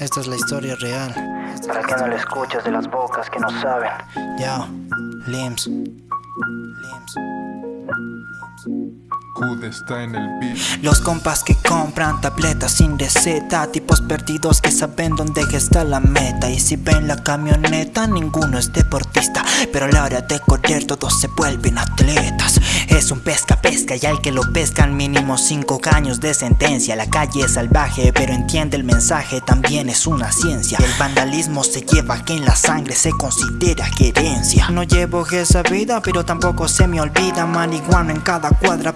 Esta es la historia real. Para que no le escuches de las bocas que no saben. Ya, Lims. Lims. Hood Los compas que compran tabletas sin receta Tipos perdidos que saben dónde está la meta. Y si ven la camioneta ninguno es deportista. Pero a la hora de correr todos se vuelven atletas. Es un pesca pesca y al que lo pescan mínimo 5 años de sentencia. La calle es salvaje pero entiende el mensaje también es una ciencia. El vandalismo se lleva que en la sangre se considera gerencia No llevo esa vida pero tampoco se me olvida Marihuana en cada cuadra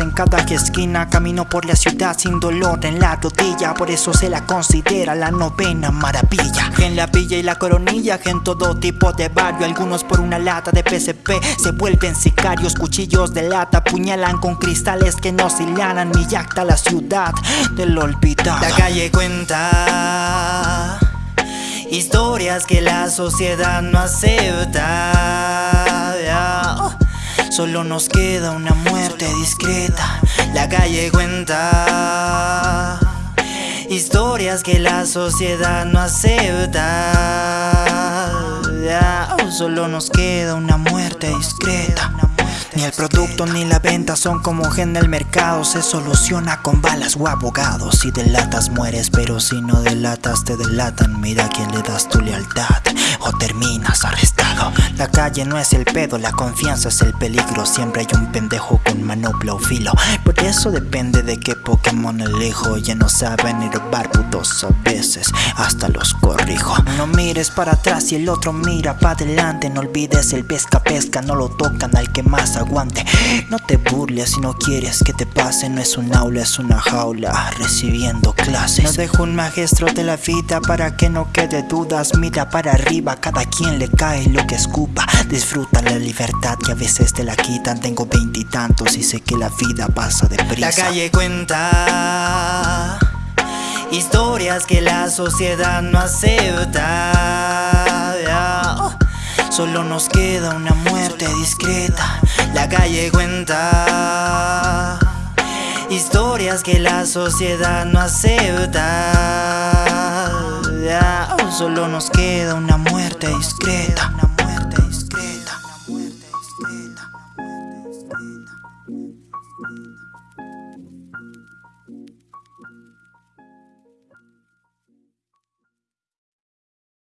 en cada esquina Camino por la ciudad sin dolor en la rodilla Por eso se la considera la novena maravilla. En la villa y la coronilla, en todo tipo de barrio Algunos por una lata de PCP se vuelven sicarios Cuchillos de lata puñalan con cristales que no hilanan Mi yacta la ciudad del olvidado. La calle cuenta Historias que la sociedad no acepta Solo nos queda una muerte discreta. La calle cuenta Historias que la sociedad no acepta. Solo nos queda una muerte discreta ni el producto ni la venta son como en el mercado. Se soluciona con balas o abogados. Si delatas mueres pero si no delatas te delatan. Mira a quién le das tu lealtad o terminas arrestado. La calle no es el pedo, la confianza es el peligro. Siempre hay un pendejo con manopla o filo. Por eso depende de qué Pokémon elijo Ya no saben ir putos a veces. Hasta los corrijo Mires para atrás y el otro mira para adelante. No olvides el pesca pesca, no lo tocan al que más no te burles si no quieres que te pase No es un aula, es una jaula Recibiendo clases. No dejo un maestro de la vida para que no quede dudas. Mira para arriba, cada quien le cae lo que escupa. Disfruta la libertad que a veces te la quitan. Tengo veintitantos y, sé que la vida pasa deprisa. La calle cuenta Historias que la sociedad no acepta. Oh. Solo nos queda una muerte discreta. La calle cuenta Historias que la sociedad no acepta. Oh. Solo nos queda una muerte discreta.